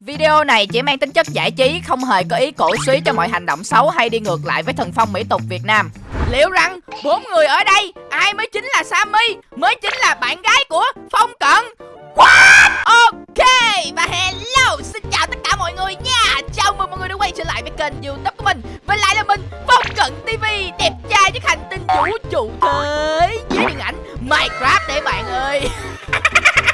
Video này chỉ mang tính chất giải trí, không hề có ý cổ suý cho mọi hành động xấu hay đi ngược lại với thần phong mỹ tục Việt Nam. Liệu rằng bốn người ở đây ai mới chính là Sammy, mới chính là bạn gái của Phong Cận? What? Ok và hello, xin chào tất cả mọi người nha. Chào mừng mọi người đã quay trở lại với kênh YouTube của mình. Và lại là mình Phong Cận TV, đẹp trai với hành tinh vũ trụ thế với điện ảnh Minecraft để bạn ơi.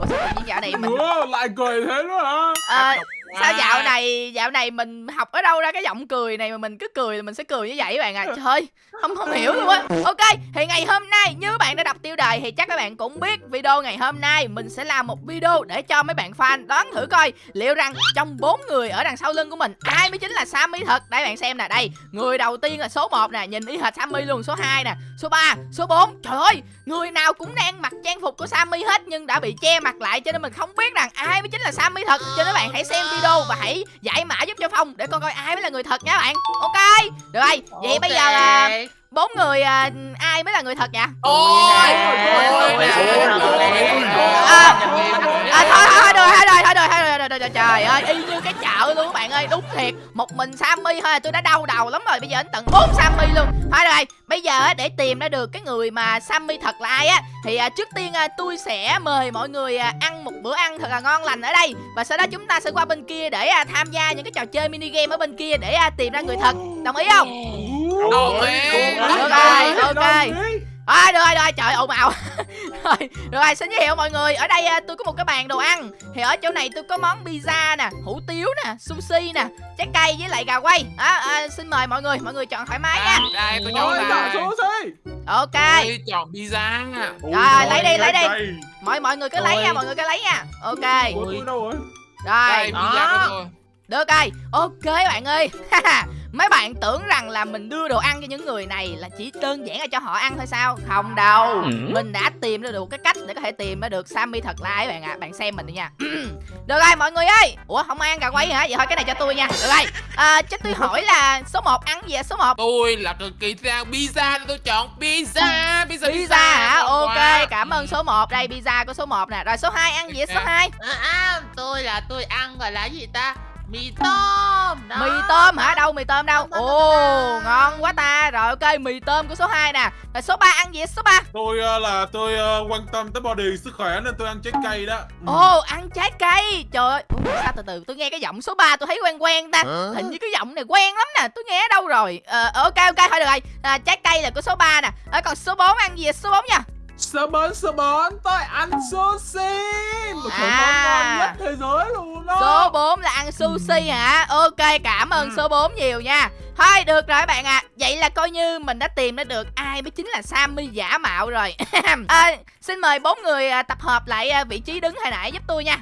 Ủa sao tự nhiên dạo này mình Ủa, lại cười thế nữa hả? Sao dạo này dạo này mình học ở đâu ra cái giọng cười này mà mình cứ cười là mình sẽ cười như vậy các bạn à? Trời ơi, không không hiểu luôn á. Ok thì ngày hôm nay như các bạn đã đọc tiêu đề thì chắc các bạn cũng biết video ngày hôm nay mình sẽ làm một video để cho mấy bạn fan đoán thử coi liệu rằng trong bốn người ở đằng sau lưng của mình ai mới chính là Sammy thật? Đây bạn xem nè đây người đầu tiên là số 1 nè nhìn y hệt Sammy luôn số 2 nè số 3 số 4 trời ơi người nào cũng đang mặc trang phục của Sammy hết nhưng đã bị che mặt lại cho nên mình không biết rằng ai mới chính là Sammy thật. Cho nên các bạn hãy xem video và hãy giải mã giúp cho Phong để con coi ai mới là người thật nha bạn ok được rồi vậy bây giờ là bốn người à, ai mới là người thật vậy Ôi, À, à, thôi thôi được thôi rồi thôi rồi thôi rồi, rồi, rồi trời ơi y như cái chợ luôn các bạn ơi đúng thiệt. Một mình Sammy thôi tôi đã đau đầu lắm rồi bây giờ đến tận bốn Sammy luôn. Thôi rồi bây giờ để tìm ra được cái người mà Sammy thật là ai á thì à, trước tiên à, tôi sẽ mời mọi người à, ăn một bữa ăn thật là ngon lành ở đây. Và sau đó chúng ta sẽ qua bên kia để tham gia những cái trò chơi mini game ở bên kia để tìm ra người thật. Đồng ý không? Đồng ý. được rồi ok À, được rồi, được rồi, trời ồn ào rồi, được rồi, xin giới thiệu mọi người? Ở đây à, tôi có một cái bàn đồ ăn. Thì ở chỗ này tôi có món pizza nè Hủ tiếu nè, sushi nè Trái cây với lại gà quay. À, à, Xin mời mọi người, mọi người chọn thoải mái nha. Đây, tôi chọn số gì? Ok. Tôi chọn pizza. Rồi, lấy đi, lấy đi. Mọi mọi người cứ lấy nha, mọi người cứ lấy nha. Ok. Rồi? Đây, Rồi, pizza của tôi. được rồi. Ok bạn ơi Mấy bạn tưởng rằng là mình đưa đồ ăn cho những người này là chỉ đơn giản là cho họ ăn thôi sao? Không đâu. Mình đã tìm ra được cái cách để có thể tìm ra được Sammy thật là ai bạn ạ. Bạn xem mình đi nha. được rồi mọi người ơi. Ủa không ai ăn gà quay hả? Vậy thôi cái này cho tôi nha. Được rồi. À, cho tôi hỏi là số 1 ăn gì ạ? Số 1 Tôi là cực kỳ sang pizza nên tôi chọn pizza. Pizza, Pizza hả? ngon Ok, quá. cảm ơn số 1. Đây pizza của số 1 nè. Rồi số 2 ăn gì ạ? Số 2 À, à, tôi là tôi ăn gọi là gì ta mì tôm đó. Mì tôm hả? Đâu mì tôm đâu? Ồ, tôm. ngon quá ta. Rồi ok, mì tôm của số 2 nè. Rồi số 3 ăn gì? Số 3 Tôi ờ, là tôi ờ, quan tâm tới body sức khỏe nên tôi ăn trái cây đó. Ồ, ăn trái cây. Trời ơi, Ủa, sao từ từ tôi nghe cái giọng số 3 tôi thấy quen quen ta. Hình như cái giọng này quen lắm nè, tôi nghe ở đâu rồi. Ờ ok ok thôi được rồi. À, trái cây là của số 3 nè. Ờ, còn số 4 ăn gì? Số 4 nha. Sơ bến, sơ bến, tôi ăn sushi. Một trong À. món ngon nhất thế giới luôn đó. Số 4 là ăn sushi hả? Ok, cảm ơn Ừ. số 4 nhiều nha. Thôi được rồi các bạn ạ. À. Vậy là coi như mình đã tìm ra được ai mới chính là Sammy giả mạo rồi. à, xin mời bốn người à, tập hợp lại à, vị trí đứng hồi nãy giúp tôi nha.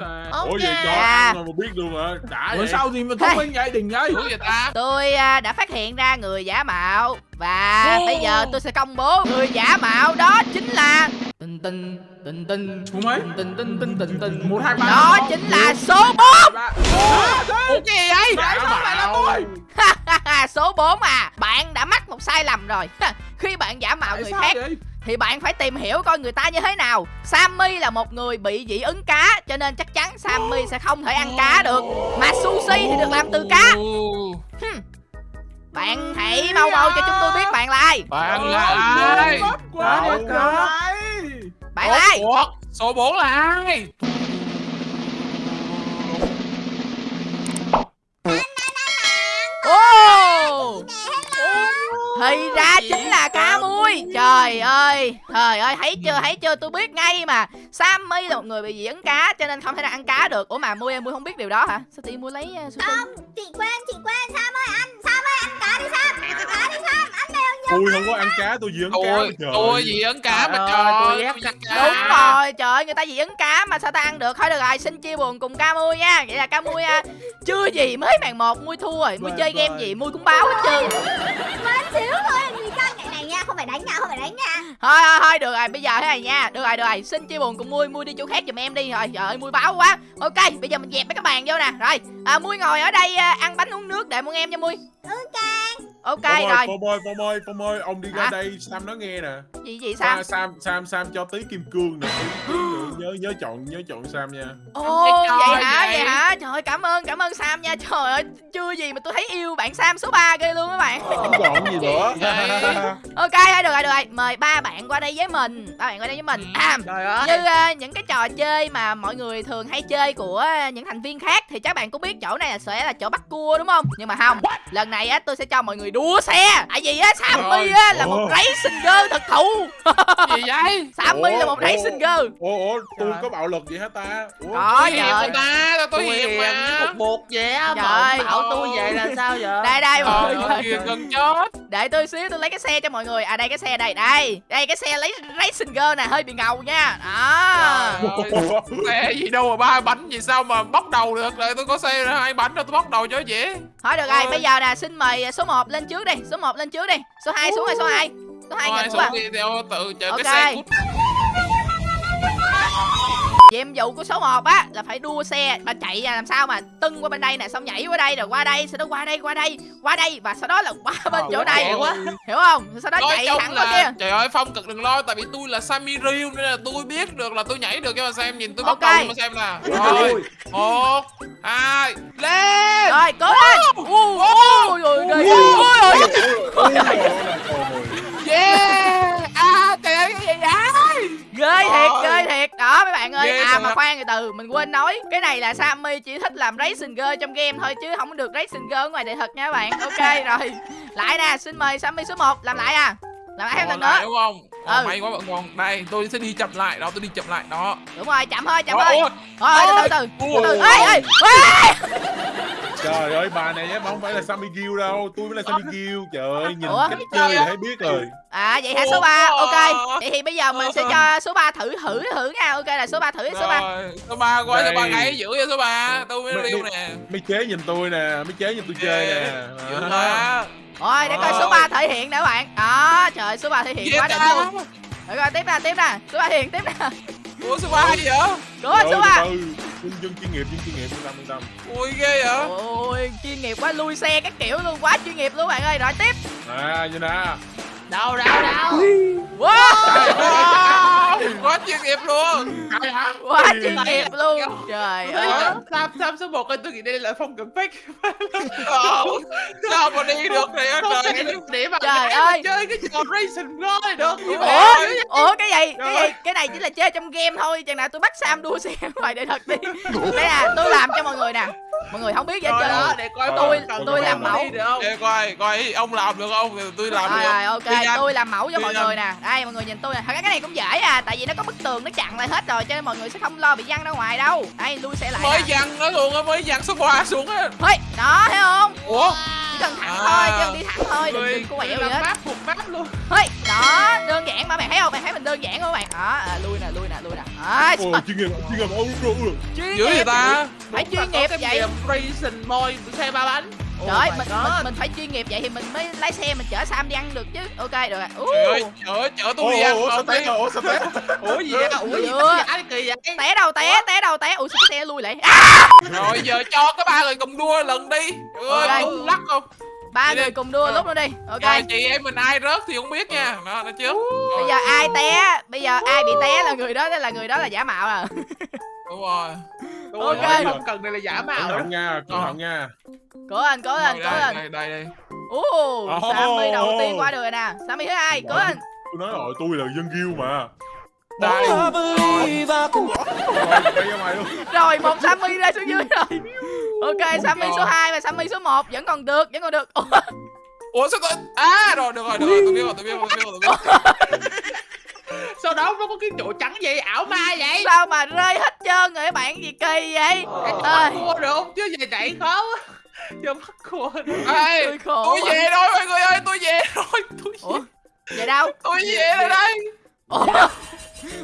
À, Ok. Ủa vậy cho À. mà biết luôn hả? Đã Ủa vậy. sao gì mà thông minh vậy đừng vậy Đúng vậy ta. Tôi à, đã phát hiện ra người giả mạo và bây giờ tôi sẽ công bố người giả mạo đó chính là tình tình tình tình số mấy tình tình tình tình tình một hai ba đó chính là số 4 ba. Ủa gì vậy? Tại sao lại là tôi số 4 à bạn đã mắc một sai lầm rồi khi bạn giả mạo người khác vậy thì bạn phải tìm hiểu coi người ta như thế nào. Sammy là một người bị dị ứng cá cho nên chắc chắn Sammy sẽ không thể ăn cá được. Mà sushi thì được làm từ cá. Bạn hãy mau mau cho chúng tôi biết bạn là ai. Bạn là ai? Đi có. bạn là ai? Số 4 là ai? Thì ra chính là cá muối. Trời ơi Trời ơi thấy chưa thấy chưa tôi biết ngay mà. Sammy là một người bị dị ứng cá Cho nên không thể nào ăn cá được. Ủa mà Mui em Mui không biết điều đó hả? Sao tự nhiên Mui lấy uh, Không, chị quen, chị quen Sam ơi, ăn, Sam ơi, ăn cá đi Sam Tôi không có ăn cá, tôi dưỡng cá. Tôi, trời. tôi gì ấn cá mà Trời ơi, tôi Đúng rồi trời ơi người ta dị ứng cá mà sao ta ăn được? Thôi được rồi xin chia buồn cùng ca mui nha. Vậy là ca mui à, chưa gì mới màn một Mui thua rồi. Mui Bye chơi game gì Mui cũng báo hết trơn. Quên xíu thôi, làm gì căng này này nha, không phải đánh nha, không phải đánh nha thôi thôi thôi được rồi bây giờ thế này nha. Được rồi được rồi xin chia buồn cùng mui. Mui đi chỗ khác giùm em đi. Rồi trời ơi mui báo quá. Ok bây giờ mình dẹp mấy cái bàn vô nè. Rồi à, mui ngồi ở đây à, ăn bánh uống nước đợi mọi em nha mui. Ừ càng ok ơi, rồi Phong ơi, Phong ơi, Phong ơi, ông đi ra Hả? đây, Sam nói nghe nè. gì gì sao Sam, Sam, Sam, Sam cho tí kim cương nè. Nhớ, nhớ chọn, nhớ chọn Sam nha. ồ vậy hả? nha. Trời ơi chưa gì mà tôi thấy yêu bạn sam số 3 ghê luôn các bạn. Không còn gì nữa. Ok thôi được rồi được rồi mời ba bạn qua đây với mình. Ba bạn qua đây với mình. À, Trời ơi. như ờ, những cái trò chơi mà mọi người thường hay chơi của những thành viên khác thì chắc bạn cũng biết chỗ này là sẽ là chỗ bắt cua đúng không? Nhưng mà không. Lần này á tôi sẽ cho mọi người đua xe. Tại vì á sammy á là một racing girl thật thụ. Gì vậy? Sammy là một racing girl. Ủa ủa tôi có bạo lực gì hả ta? Ủa? có tôi hiền trời không ta tôi, tôi hiền mà. một bột vậy á Trời bảo tôi vậy là sao vậy? Đây đây mọi người. gần chết. Để tôi xíu tôi lấy cái xe cho mọi người. À đây cái xe đây. Đây đây cái xe lấy racing girl nè hơi bị ngầu nha. Đó. Xe gì đâu mà ba bánh gì sao mà bóc đầu được? Rồi tôi có xe hai bánh đâu tôi bóc đầu cho dễ. Thôi được rồi bây giờ nè xin mời số 1 lên trước đi số 1 lên trước đi. Số 2 xuống rồi số 2 số 2 Thôi nhìn xuống quá. theo tự chờ Ok. cái xe cút nhiệm vụ của số 1 á là phải đua xe mà chạy làm sao mà tưng qua bên đây nè xong nhảy qua đây rồi qua đây sau đó qua đây qua đây qua đây và sau đó là qua bên chỗ này quá. hiểu không? Sau đó nói chạy thẳng qua là kia. trời ơi phong cực đừng lo tại vì tôi là Sammy Ryu nên là tôi biết được là tôi nhảy được cho mà xem nhìn tôi Ok. bắt đầu cho mà xem nè rồi một hai lên! Rồi cố lên! Rồi ghê ghê. Ui, ui. yeah! À trời ơi cái gì vậy ghê thiệt ghê thiệt. Đó mấy bạn ơi. Ghê à mà khoan từ từ mình quên nói. Cái này là Sammy chỉ thích làm racing girl trong game thôi chứ không được racing girl ở ngoài đời thật nha các bạn. Ok rồi. Lại nè xin mời Sammy số 1 làm lại à. Làm lại thêm lần nữa. đúng không? Ừ. may quá bạn ngon đây tôi sẽ đi chậm lại. Đó tôi đi chậm lại. Đó. Đúng rồi chậm thôi chậm thôi. rồi từ từ từ từ ê ê Trời ơi bà này á mà không phải là Sammy Gill đâu Tôi mới là Sammy Gill. Trời ơi nhìn Ủa? cách chơi là thấy biết rồi. À vậy hả? Số 3 Ủa? Ok. Vậy thì bây giờ mình sẽ cho số 3 thử thử thử nha. Ok là số 3 thử số 3 rồi số ba quay số ba Đây. gãy giữ cho số ba tôi mới riêu nè. Mấy chế nhìn tôi nè Mấy chế nhìn tôi chơi nè. À. Rồi để coi số 3 thể hiện nè các bạn. Đó trời ơi, số 3 thể hiện quá đỉnh à. luôn. Rồi coi tiếp nè tiếp nè Số 3 thể hiện tiếp nè ủa số ba gì vậy? Cố lên Trời số ơi, 3 từ từ. Dân dân chuyên nghiệp dân chuyên nghiệp yên tâm yên tâm ui ghê vậy? Ôi chuyên nghiệp quá lui xe các kiểu luôn Quá chuyên nghiệp luôn bạn ơi. Rồi tiếp. À như nè đâu đâu đâu Wow wow, quá chuyên nghiệp luôn. Quá chuyên nghiệp luôn. Trời ơi. Sam Sam số 1 tôi nghĩ đây là phong cảnh fake Ờ, sao mà đi được này trời để mà Trời mà ơi. chơi cái trò racing thôi được. Ủa? Vậy Ủa cái gì? Cái Trời gì? Cái này chỉ là chơi trong game thôi. Chừng nào tôi bắt Sam đua xe ngoài đời thật đi. Đây nè tôi làm cho mọi người nè. Mọi người không biết trơn. đó để coi Tôi- còn tôi còn làm mẫu. đi được không? Ê, coi coi ông làm được không? Tôi làm được. rồi ok Đi nhanh. tôi làm mẫu cho Đi mọi người nè. Đây mọi người nhìn tôi nè. Thật ra cái này cũng dễ à Tại vì nó có bức tường nó chặn lại hết rồi Cho nên mọi người sẽ không lo bị văng ra ngoài đâu. Đây lui xe lại mới nè. nó luôn á mới dằn số 3 xuống á. Thôi đó thấy không? Ủa? Chỉ cần thẳng À. thôi Chứ cần đi thẳng thôi Đừng, đừng có quẹo gì hết. map phục map luôn. Thôi đó đơn giản mà bạn thấy không? Bạn thấy mình đơn giản không các bạn? Đó à, lui nè lui nè lui nè. À, Ồ chuyên nghiệp chuyên nghiệp Ôi, ôi, ôi. chuyên dữ nghiệp. vậy ta? Phải chuyên nghiệp vậy. racing môi xe ba bánh Trời ơi Oh my mình, mình, mình phải chuyên nghiệp vậy thì mình mới lái xe mình chở Sam đi ăn được chứ. Ok được rồi. Trời ơi chở chở tôi đi Ủa ăn ủa té rồi ủa sao té? Ủa gì vậy? Ủa gì Ai kỳ vậy? Té đâu té té đâu té. Ui sao cái xe lui lại? Rồi giờ cho cái ba người cùng đua lần đi. Trời ơi lắc không? Ba người cùng đua Ờ. lúc nữa đi. Ok. Rồi chị em mình ai rớt thì không biết nha. Đó nó trước. Bây giờ ai té? Bây giờ ai bị té là người đó là người đó là giả mạo à. Đúng rồi Ok. không cần đây là giả mạo Cẩn thận nha cẩn thận nha. Cố lên cố lên cố lên đây đây Ồ. Sammy đầu tiên qua được rồi nè. Sammy thứ hai cố lên Tôi nói rồi tôi là dân Gill mà. Đây. Rồi một Sammy ra xuống dưới rồi Ok Sammy số 2 và Sammy số 1 Vẫn còn được vẫn còn được. Ủa, sao tôi à rồi được rồi được rồi tôi biết rồi tôi biết rồi tôi biết rồi. Sau đó nó có cái chỗ trắng gì ảo ma vậy? Sao mà rơi hết trơn rồi các bạn gì kỳ vậy? Ơi. cua được không? Chứ về chạy khó quá. Giờ bắt cua được. Ê, Tôi khổ tôi về rồi mọi người ơi tôi về rồi tôi Ủa về, Vậy đâu? Tôi về rồi đây. Ủa?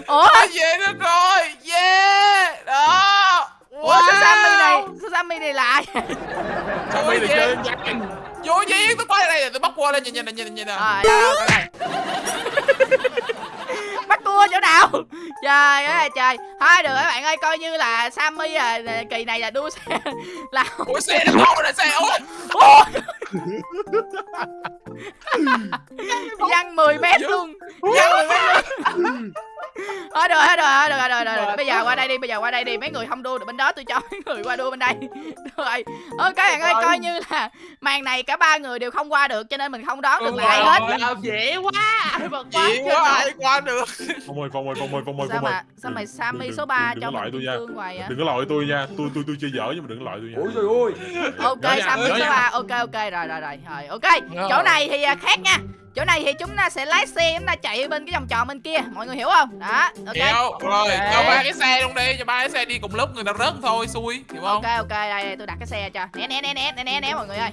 Ủa? Tôi về được rồi. Yeah đó. Ủa sao Sammy này Sao Sammy này lại? Sao Ôi, bay này về. vô gì tôi quay đây tôi bắt qua đây nhìn nhìn nhìn nhìn nè. Rồi đâu đâu coi này Bắt cua chỗ nào Trời ơi là trời. Thôi được các bạn ơi coi như là Sammy à kỳ này là đua xe là ủa xe nó đâu rồi xe ủa? Ủa? Văng 10 mét luôn. Văng 10 mét luôn Thôi được rồi, được rồi, được rồi, rồi, rồi. Bây giờ qua đây đi, bây giờ qua đây đi. Mấy người không đua được bên đó, tôi cho mấy người qua đua bên đây. Rồi. Ok bạn ơi, coi như là màn này cả ba người đều không qua được cho nên mình không đón được Ừ, ai hết. Làm dễ quá mà quá Chị quá ai qua được Phong ơi, Phong ơi, Phong ơi, Phong ơi, Sao mà sao mày Sammy Đừng- số 3 đừng cho loại mình tôi nha. Đừng có loại tôi nha. Tôi tôi tôi chơi dở nhưng mà đừng có loại tôi nha. Ôi trời ơi Ok Sammy số nha. 3. Ok ok rồi rồi rồi. Rồi ok. Chỗ này thì à, khác nha. Chỗ này thì chúng ta sẽ lái xe chúng ta chạy bên cái vòng tròn bên kia. Mọi người hiểu không? Đó. Ok. Hiểu rồi Ok. cho ba cái xe luôn đi cho ba cái xe đi cùng lúc người ta rớt thôi xui hiểu không Ok ok đây, đây tôi đặt cái xe cho. Né né né né né né, né mọi người ơi.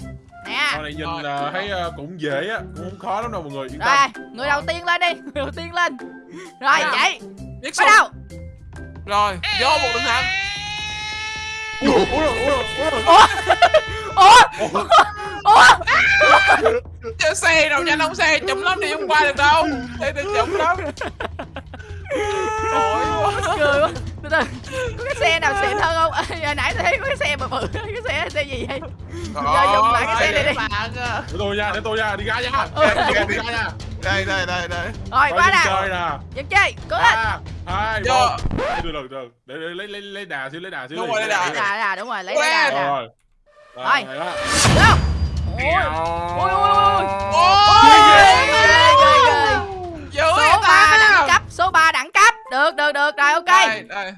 Nè. Con này nhìn Rồi. ờ, thấy ờ, cũng dễ á, cũng không khó lắm đâu mọi người. Yên tâm. Rồi, người đầu tiên lên đi, người đầu tiên lên. Rồi, Nào. chạy. biết Bắt đầu. rồi vô một đường thẳng Ủa, ủa, ủa, ủa. Ủa? Ủa? Chứ xe đâu nha đông xe chậm lắm đi không qua được đâu xe thì chậm lắm Ôi Cười quá. Từ từ. Có cái xe nào xịn hơn không? Hồi nãy tôi thấy có cái xe bự bự, cái xe xe gì vậy? Giờ dùng lại cái xe này đi. bạn à Để tôi nha, để tôi nha, đi ra nha. Ừ. Đi ra, đi ra nha. đây đây đây đây Rồi, qua nè. chơi nè. Dân chơi, cố lên. hai một được được được để, để lấy lấy lấy đà xíu lấy đà xíu Đúng rồi, lấy đà. Lấy đà, đà, đúng rồi, lấy đà rồi Rồi. Go. Ôi, ôi, ôi. Ôi dữ Số vậy 3 ta đẳng cấp, số 3 đẳng cấp. Được, được, được. Rồi, ok. đây đây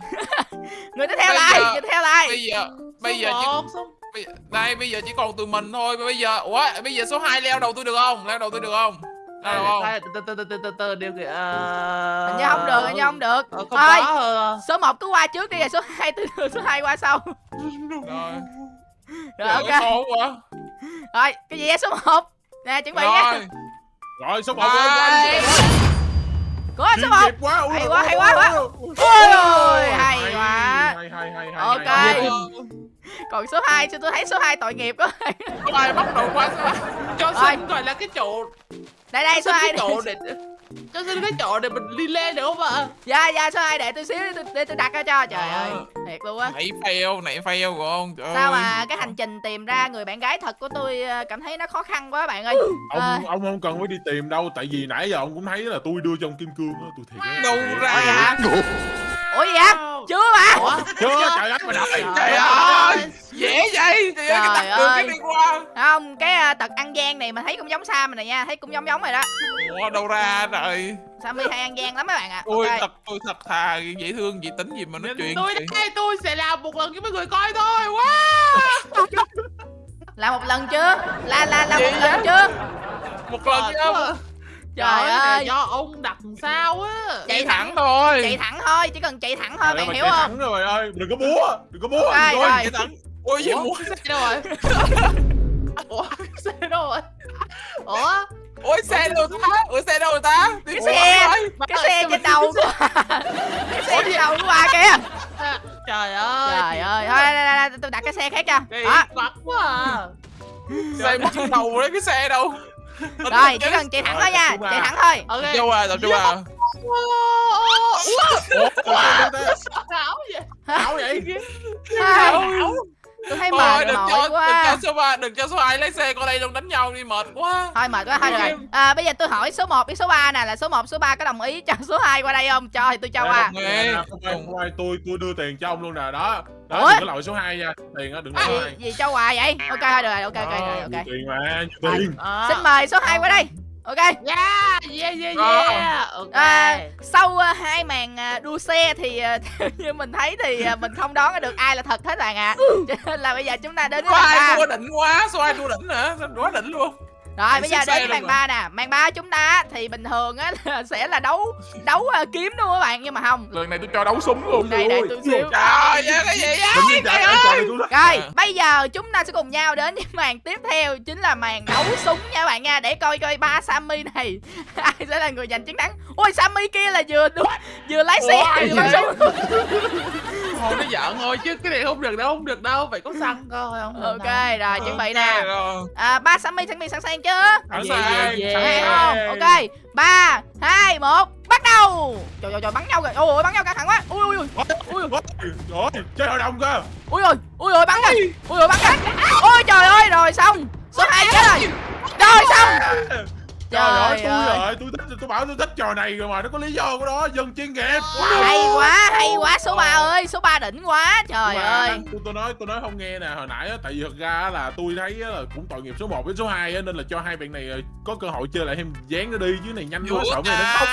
Người tiếp theo Bây lại, giờ- người tiếp theo lại. bây giờ bây giờ chỉ đây bây giờ chỉ còn tụi mình thôi bây giờ ủa bây giờ số 2 leo đầu tôi được không leo đầu tôi được không leo không từ từ từ từ từ từ điều kìa Hình như không được, hình như không được. Ờ, không Thôi, có ờ. số 1 cứ qua trước đi rồi số 2 từ từ số 2 qua sau. rồi Rồi ok. quá Rồi, cái gì số 1? Nè, chuẩn bị nha. rồi rồi số một Đây. lên Cố lên số 1. kịp quá ui, Hay quá, hay quá, quá. Ôi ôi, hay quá. hay hay hay hay Ok. hay. Còn số 2 sao tôi thấy số 2 tội nghiệp quá. có bắt đầu quá cho Rồi. xin gọi là cái chỗ Đây đây số xin 2 cái chỗ để cho xin cái chỗ để mình đi lên được không ạ Dạ dạ số 2 để tôi xíu để tôi, để tôi đặt ra cho. Trời ơi, thiệt luôn á. nãy fail nãy fail của ông trời Sao ơi. mà cái hành trình tìm ra người bạn gái thật của tôi ờ, cảm thấy nó khó khăn quá bạn ơi. Ông ông không cần phải đi tìm đâu tại vì nãy giờ ông cũng thấy là tôi đưa trong kim cương á tôi thiệt đâu ra? Ủa gì vậy? Chưa mà. ủa? Chưa trời ơi mà đợi. Trời Trời ơi. dễ vậy. Trời ơi cái tắt đường cái đi qua. Không, cái ờ, tật ăn gian này mà thấy cũng giống Sam này nha, thấy cũng giống giống rồi đó. ủa đâu ra trời. Sammy hay ăn gian lắm mấy bạn ạ. ôi Ok. thật tôi thật thà dễ thương gì tính gì mà nói chuyện tôi đây tôi sẽ làm một lần cho mấy người coi thôi. Wow. Là một lần chưa? Là là là Gì một lần chưa? một lần không Trời ơi. do ông đặt sao á? Chạy thẳng. thẳng thôi. Chạy thẳng thôi, chỉ cần chạy thẳng thôi, ơi, bạn hiểu chạy không? thẳng rồi ơi đừng có búa đừng có búa Rồi, Đừng rồi. chạy thẳng. Ôi gì cái xe đâu rồi? Ủa xe đâu rồi? Ủa? Ôi xe đâu ta? Ủa xe đâu rồi ta? Cái xe, cái xe trên đầu của Cái xe trên đầu của bà kìa? Trời ơi. Trời ơi, thôi đây, đây, đây, tôi đặt cái xe khác cho. Đó, quá à. Xe mất trên đầu đấy cái xe đâu rồi, chỉ cần chạy thẳng thôi nha, chạy thẳng thôi. Ok. Châu à, tập trung à. ảo vậy? Ảo vậy? Ai, Tôi thấy mệt đừng cho, đừng quá. cho số 3, đừng cho số 2 lấy xe qua đây luôn đánh nhau đi mệt quá. Thôi mệt quá, thôi được rồi à, Bây giờ tôi hỏi số 1 với số 3 nè Là số 1, số 3 có đồng ý cho số 2 qua đây không? Cho thì tôi cho qua. không tôi tôi đưa tiền cho ông luôn nè đó đó Ủa? đừng có loại số 2 nha. Tiền á đừng loại số gì, 2 gì cho quà vậy? Ok, thôi được rồi, ok, ok, rồi, ok. tiền mà nhiều tiền. à, Xin mời số 2 qua đây. Ok. Yeah yeah yeah Ờ. yeah. Ok. À, Sau à, hai màn à, đua xe thì à, theo như mình thấy thì à, mình không đoán được ai là thật hết bạn ạ. Cho nên là bây giờ chúng ta đến với Số màn 2 ba. đua đỉnh quá, số 2 đua đỉnh hả? Sao quá đỉnh luôn. Rồi bây giờ đến màn. 3 nè Màn 3 chúng ta thì bình thường á sẽ là đấu đấu à, kiếm đúng không các bạn Nhưng mà không Lần này tôi cho đấu súng luôn. Đây đây tôi xíu Trời ơi, cái gì chạy tôi đó Rồi, À. bây giờ chúng ta sẽ cùng nhau đến với màn tiếp theo chính là màn đấu súng nha các bạn nha để coi coi ba Sammy này ai sẽ là người giành chiến thắng. Ôi Sammy kia là vừa vừa lái xe vừa bắn vậy? súng. thôi nó giỡn thôi chứ cái này không được đâu không được đâu phải có xăng coi không được Ok, đâu. rồi chuẩn bị nè. À, ba Sammy chuẩn bị sẵn sàng chưa? sẵn Yeah, sàng yeah, sẵn Sẵn sàng sàng không? Ok, ba, hai, một, bắt đầu. Trời trời trời bắn nhau rồi. Ôi ôi bắn nhau căng thẳng quá. Ui ui ui. Ui rồi chơi hội đồng cơ ui ui ui ui bắn rồi. Ui ui bắn rồi. Ôi trời ơi rồi xong. Số 2 chết rồi. Rồi xong. Trời ơi, Trời tôi ơi. rồi, tôi thích tôi bảo tôi thích trò này rồi mà, nó có lý do của nó, dân chuyên nghiệp. hay quá hay quá số 3 ơi số 3 đỉnh quá trời ơi. tôi, tôi nói tôi nói không nghe nè hồi nãy á tại vì thật ra là tôi thấy á là cũng tội nghiệp số 1 với số 2 á nên là cho hai bạn này ờ, có cơ hội chơi lại thêm dán nó đi chứ này nhanh quá sợ mấy nó khóc.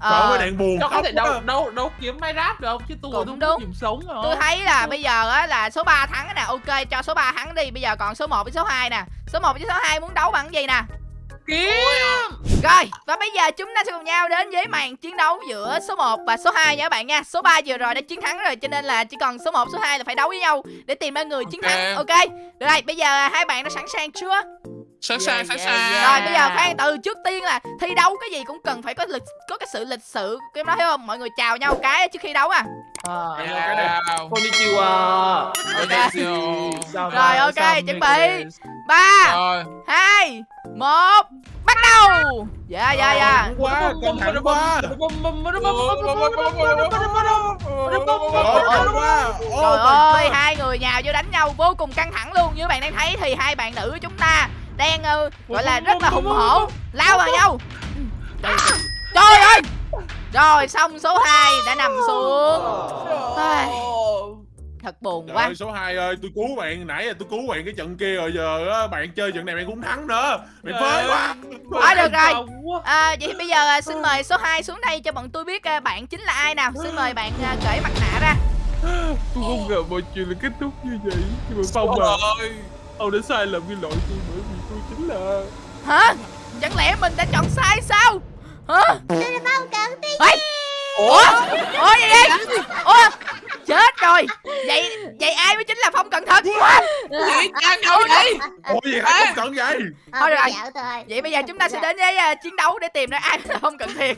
Ờ, mấy đèn buồn Cho có khóc đâu đâu đâu kiếm máy ráp được chứ tôi Cũng đúng. kiếm sống rồi tôi thấy là bây giờ á là số 3 thắng nè ok cho số 3 thắng đi bây giờ còn số 1 với số 2 nè. Số 1 với số 2 muốn đấu bằng cái gì nè kiếm Rồi, và bây giờ chúng ta sẽ cùng nhau đến với màn chiến đấu giữa số 1 và số 2 nha các bạn nha. Số 3 vừa rồi đã chiến thắng rồi cho nên là chỉ còn số 1, số 2 là phải đấu với nhau để tìm ra người chiến Ok. thắng. Ok. Được rồi, bây giờ hai bạn đã sẵn sàng chưa? Sẵn Dạ, sàng sẵn dạ, sàng Rồi, bây giờ khoan từ trước tiên là thi đấu cái gì cũng cần phải có lịch có cái sự lịch sự. Cái đó hiểu không? Mọi người chào nhau cái trước khi đấu à. à. Konnichiwa Rồi, ok, chuẩn bị. 3 rồi 2 1 Bắt đầu. Dạ dạ dạ. Quá căng thẳng quá Trời ơi, căng quá Trời Ô, ơi, hai người nhào vô đánh nhau vô cùng căng thẳng luôn. Như các bạn đang thấy thì hai bạn nữ của chúng ta đang ờ, gọi là rất là hùng hổ, lao vào nhau. Trời, trời ơi. Rồi xong số 2 đã nằm xuống. Ai, Thật buồn Trời quá. ơi số 2 ơi, tôi cứu bạn nãy giờ tôi cứu bạn cái trận kia rồi giờ á, bạn chơi trận này bạn cũng thắng nữa. Bạn phế quá. Thôi được rồi. À, vậy thì bây giờ à, xin mời số 2 xuống đây cho bọn tôi biết à, bạn chính là ai nào. Xin mời bạn à, cởi mặt nạ ra. Tôi không ngờ mọi chuyện là kết thúc như vậy Nhưng mà Phong à Ôi, Ông đã sai lầm cái lỗi tôi bởi vì tôi chính là Hả? Chẳng lẽ mình đã chọn sai sao? Hả? Không cần tí Ê! Ủa? Ủa gì vậy? Ủa? Chết rồi. Vậy vậy ai mới chính là Phong cẩn thận? gì đang đâu vậy Ủa gì hả không cần vậy? Thôi được rồi. Vậy bây giờ chúng ta sẽ đến với à, chiến đấu để tìm ra ai là Phong cận thiệt.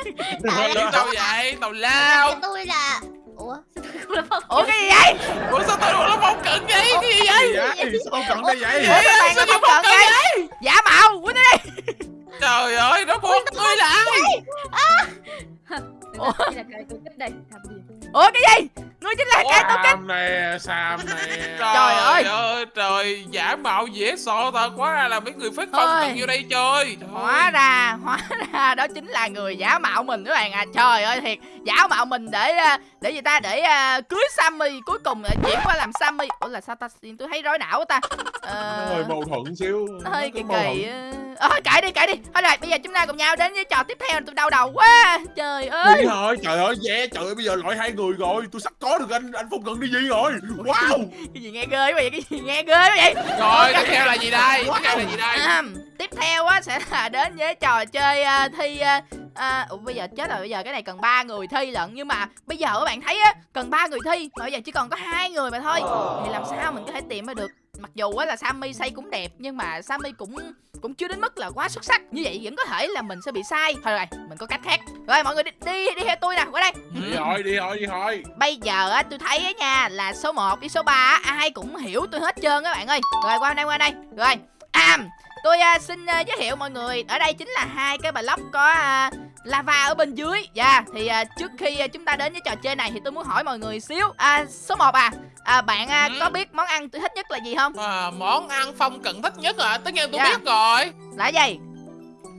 đâu vậy tàu lao tôi là Ủa sao tôi không là phong Ủa cái gì vậy? ủa sao tôi nó phong cận vậy cái gì vậy Gì vậy? Sao không cần đây vậy? Ủa các bạn là Phong cận đây? Giả mạo, quýnh đi. trời ơi nó buộc tôi lại Ủa? Tôi Làm Ủa cái gì? Ngươi chính là cái tôi kích. Nè, Sam nè. Trời ơi. ơi trời giả mạo dễ sợ thật quá ra là mấy người phát phong Ôi. vô đây chơi Trời Hóa ra, hóa ra đó chính là người giả mạo mình các bạn à. Trời ơi thiệt, giả mạo mình để à, để gì ta để à, cưới Sammy cuối cùng lại chuyển qua làm Sammy. Ủa là sao ta tôi thấy rối não quá ta. Ờ, Nó hơi mâu thuẫn xíu. nó hơi kỳ kỳ. Ờ à, cãi đi cãi đi. Thôi rồi bây giờ chúng ta cùng nhau đến với trò tiếp theo tôi đau đầu quá. Trời ơi. Đi thôi, trời ơi, yeah, trời ơi, bây giờ loại hai người rồi, tôi sắp có được anh anh Phong Cận đi gì rồi. Wow. cái gì? Nghe ghê quá vậy? Cái gì nghe ghê quá vậy? Rồi tiếp theo là gì đây? Tiếp theo là gì đây? À, tiếp theo á sẽ là đến với trò chơi à, thi à, à, ủa, bây giờ chết rồi bây giờ cái này cần ba người thi lận. Nhưng mà bây giờ các bạn thấy á cần ba người thi mà bây giờ chỉ còn có hai người mà thôi. Thì làm sao mình có thể tìm ra được mặc dù á là Sammy xây cũng đẹp nhưng mà Sammy cũng cũng chưa đến mức là quá xuất sắc như vậy vẫn có thể là mình sẽ bị sai thôi rồi mình có cách khác rồi mọi người đi đi, đi theo tôi nè qua đây Đi thôi, đi thôi, đi thôi. Bây giờ á tôi thấy á nha là số 1 với số 3 á, ai cũng hiểu tôi hết trơn các bạn ơi. Rồi qua đây qua đây. Rồi. À, tôi à, xin à, giới thiệu mọi người, ở đây chính là hai cái block có à, lava ở bên dưới. Dạ, thì à, trước khi à, chúng ta đến với trò chơi này thì tôi muốn hỏi mọi người xíu. À số 1 à, à bạn à, Ừ. có biết món ăn tôi thích nhất là gì không? à, món ăn phong cận thích nhất à tất nhiên tôi Dạ. biết rồi Là gì?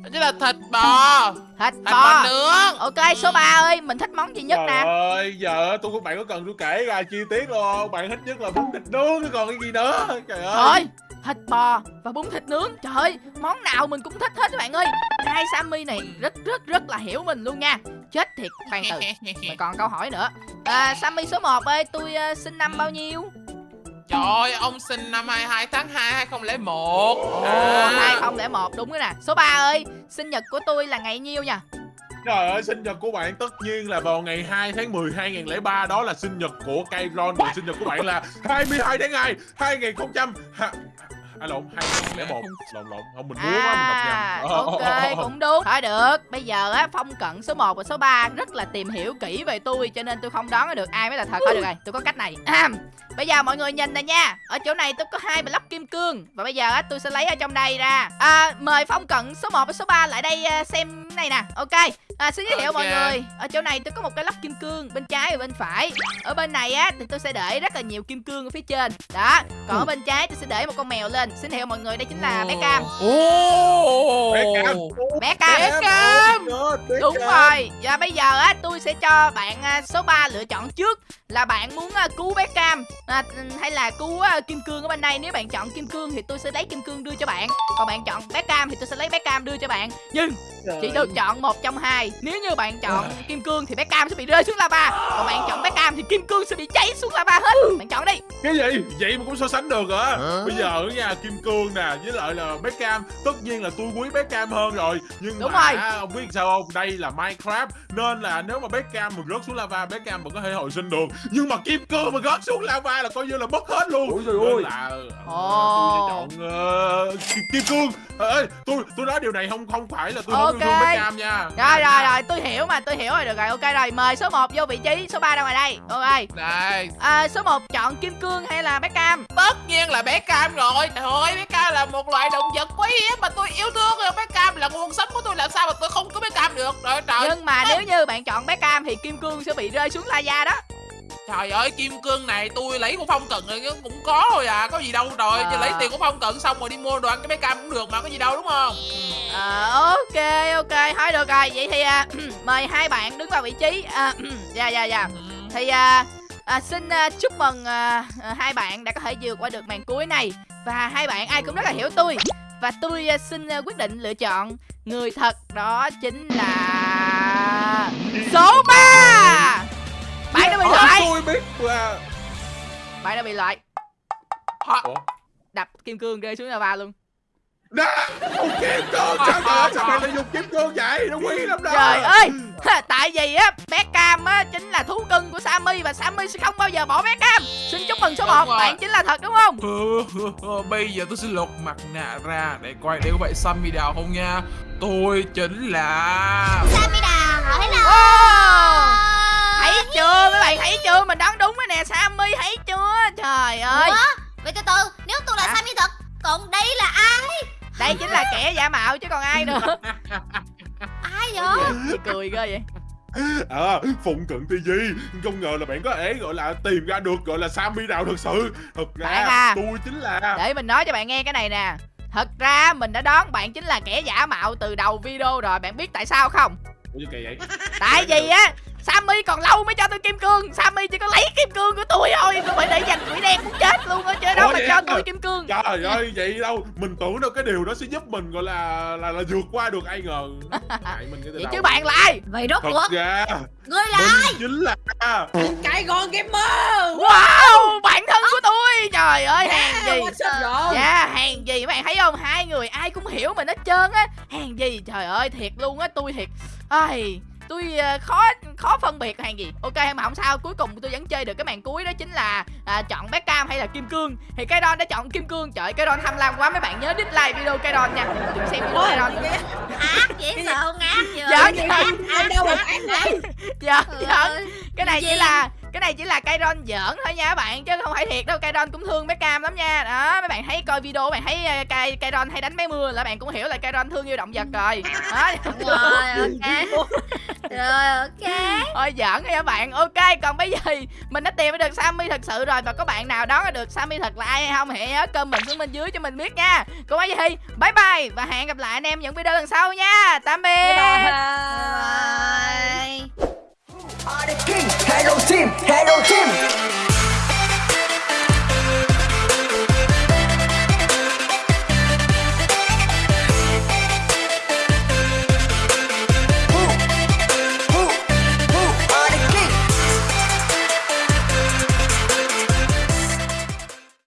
đó chính là thịt bò Thịt thịt bò bò. nướng Ok, số 3 ơi, mình thích món gì nhất Trời nè? ơi, giờ tôi bạn có cần tôi kể ra chi tiết luôn không? Bạn thích nhất là bún thịt nướng, chứ còn cái gì nữa? Trời ơi. Thôi, thịt bò và bún thịt nướng. Trời ơi, món nào mình cũng thích hết các bạn ơi. Hai Sammy này rất rất rất là hiểu mình luôn nha. Chết thiệt, khoan từ. Mình còn câu hỏi nữa. À, Sammy số 1 ơi, tôi uh, sinh năm bao nhiêu? trời ơi ông sinh năm 22 tháng 2 2001 Ồ, à, 2001, đúng rồi nè. Số 3 ơi, sinh nhật của tôi là ngày nhiêu nha? Trời ơi, sinh nhật của bạn tất nhiên là vào ngày 2 tháng 10 2003 Đó là sinh nhật của Kairon Còn sinh nhật của bạn là 22 tháng 2 2000 ha... À lộn, 2001 Lộn lộn, không mình muốn quá, mình đọc À, nhầm ok, cũng đúng. Thôi được, bây giờ á, Phong Cận số 1 và số 3 rất là tìm hiểu kỹ về tôi Cho nên tôi không đoán được ai mới là thật. Thôi được rồi, tôi có cách này. À, Bây giờ mọi người nhìn nè nha. Ở chỗ này tôi có hai block kim cương. Và bây giờ á, tôi sẽ lấy ở trong đây ra. À, Mời Phong Cận số 1 và số 3 lại đây à, xem này nè. Ok. À, xin giới thiệu mọi Ok. người. Ở chỗ này tôi có một cái lắp kim cương bên trái và bên phải. Ở bên này á thì tôi sẽ để rất là nhiều kim cương ở phía trên. Đó. Còn ở bên trái tôi sẽ để một con mèo lên. Xin thiệu mọi người đây chính là bé cam. Ồ. Bé Cam. bé cam. Bé Cam. Đúng rồi. Và bây giờ á tôi sẽ cho bạn à, số 3 lựa chọn trước. Là bạn muốn à, cứu bé cam à, hay là cứu à, kim cương ở bên đây. Nếu bạn chọn kim cương thì tôi sẽ lấy kim cương đưa cho bạn. Còn bạn chọn bé cam thì tôi sẽ lấy bé cam đưa cho bạn. Nhưng chỉ được chọn một trong hai. Nếu như bạn chọn kim cương thì bé cam sẽ bị rơi xuống lava. Còn bạn chọn bé cam thì kim cương sẽ bị cháy xuống lava hết. Bạn chọn đi. Cái gì? Vậy mà cũng so sánh được hả? Bây giờ nha kim cương nè với lại là bé cam tất nhiên là tôi quý bé cam hơn rồi. Nhưng Đúng mà rồi. ông biết sao không? Đây là minecraft nên là nếu mà bé cam mà rớt xuống lava bé cam vẫn có thể hồi sinh được. Nhưng mà kim cương mà rớt xuống lava là coi như là mất hết luôn Ôi trời ơi. là ờ, Ồ. tôi sẽ chọn ờ, kim, kim cương ê tôi tôi nói điều này không không phải là tôi không yêu thương bé cam nha rồi rồi rồi tôi hiểu mà tôi hiểu rồi được rồi ok rồi mời số 1 vô vị trí số 3 ra ngoài đây ok Đây, à, số 1 chọn kim cương hay là bé cam tất nhiên là bé cam rồi. Trời ơi, bé cam là một loại động vật quý hiếm mà tôi yêu thương rồi. Bé cam là nguồn sống của tôi làm sao mà tôi không có bé cam được. Trời trời. nhưng mà nếu như bạn chọn bé cam thì kim cương sẽ bị rơi xuống lava đó Trời ơi, kim cương này tôi lấy của phong cận rồi cũng có thôi à, có gì đâu trời. À. Chứ lấy tiền của phong cận xong rồi đi mua đồ ăn cái bé cam cũng được mà có gì đâu đúng không? à, ok ok thôi được rồi vậy thì à, mời hai bạn đứng vào vị trí à, dạ dạ dạ Ừ. thì à, à, xin à, chúc mừng à, à, hai bạn đã có thể vượt qua được màn cuối này và hai bạn ai cũng rất là hiểu tôi và tôi à, xin à, quyết định lựa chọn người thật đó chính là số 3 bạn đã bị loại tôi biết là bạn đã bị loại Hả? Ủa? đập kim cương rơi xuống lava luôn Đó, không kim cương sao vậy? Sao mày lại dùng kim cương vậy? Nó quý lắm đó. trời ơi tại vì á bé cam á chính là thú cưng của sammy và sammy sẽ không bao giờ bỏ bé cam xin chúc mừng số Đúng 1 rồi. bạn chính là thật đúng không Bây giờ tôi sẽ lột mặt nạ ra để coi để có phải Sammy đào không nha. Tôi chính là Sammy đào hỏi là Wow. Thấy chưa mấy bạn thấy chưa mình đoán đúng rồi nè sammy thấy chưa trời ơi Ủa? Vậy từ từ, nếu tôi là Hả? Sammy thật Còn đây là ai? đây chính là kẻ giả mạo chứ còn ai nữa Ai vậy? Chị cười ghê vậy À, Phụng Cận TV Không ngờ là bạn có thể gọi là tìm ra được gọi là Sammy nào thật sự Thật ra Bạn à. tôi chính là để mình nói cho bạn nghe cái này nè thật ra mình đã đoán bạn chính là kẻ giả mạo từ đầu video rồi bạn biết tại sao không Ủa kỳ vậy? tại vì á Sammy còn lâu mới cho tôi kim cương. Sammy chỉ có lấy kim cương của tôi thôi. Tôi phải để dành quỷ đen muốn chết luôn á Chứ đâu Ủa mà cho tôi kim cương. Trời ơi, vậy đâu? Mình tưởng đâu cái điều đó sẽ giúp mình gọi là là, là vượt qua được ai ngờ. Mình cái Vậy đầu. chứ bạn là ai Vậy rốt cuộc ra Ngươi là Mình chính là Cái con gamer Wow bạn thân của tôi. Trời ơi hàng gì? Dạ hàng gì các bạn thấy không? Hai người ai cũng hiểu mình hết trơn á. Hàng gì? Trời ơi thiệt luôn á Tôi thiệt. Ai tôi ờ, khó khó phân biệt hàng gì. Ok mà không sao. Cuối cùng tôi vẫn chơi được cái màn cuối đó chính là à, chọn bé cam hay là kim cương. Thì cái don đã chọn kim cương. Trời cái don tham lam quá. Mấy bạn nhớ dislike video cái don nha. Đừng xem video cái nữa ác sợ không ác chưa Dạ, dạ. đâu mà ác vậy. Giỡn Trời giỡn ơi. cái này chỉ là cái này chỉ là cây don giỡn thôi nha các bạn chứ không phải thiệt đâu. Cây don cũng thương bé cam lắm nha. Đó mấy bạn thấy coi video bạn thấy ờ, cây cây don hay đánh bé mưa là bạn cũng hiểu là cây don thương yêu động vật rồi. Đó. Rồi ok Rồi ok. Thôi giỡn nha các bạn? Ok còn bây giờ mình đã tìm được sammy thật sự rồi. Và có bạn nào đó được sammy thật là ai hay không hãy nhớ comment xuống bên dưới cho mình biết nha. Còn bây giờ thì bye bye và hẹn gặp lại anh em những video lần sau nha. Tạm biệt. Bye Are the king, hello team, hello team.